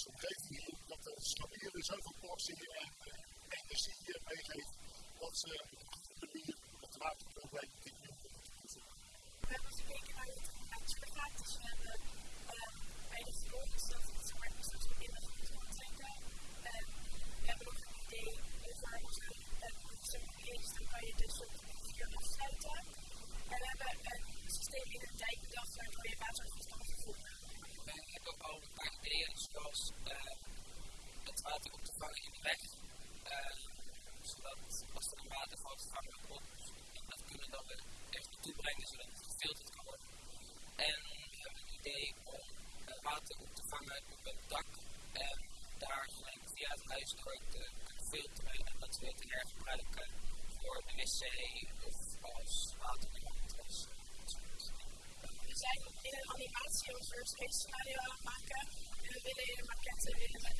deze omgeving hier, dat de scholieren zoveel portie en uh, energie meegeven, dat ze op een goede manier het waterprobleem kunnen oplossen. We hebben gekeken naar het waterspagaat, dus we hebben bij de grond, dat het zeg maar, dus we in de grond kan trekken. we hebben nog een idee over onze eerst, dan kan je dus op vier afsluiten. En we hebben een systeem in een dijk bedacht waardoor je water goed kan vervoeren. We hebben ook al een paar ideeën, zoals uh, het water op te vangen in de weg. Uh, zodat als er een waterval vangen we dat kunnen we dan weer echt naartoe brengen, zodat het gefilterd kan worden. En we hebben een idee om uh, water op te vangen op het dak. En daar gelijk via het huis door te filteren en dat weer te hergebruiken voor de wc of als waterleiding. We zijn in een animatie ons worst case scenario aan het maken. En we willen in de maquette willen we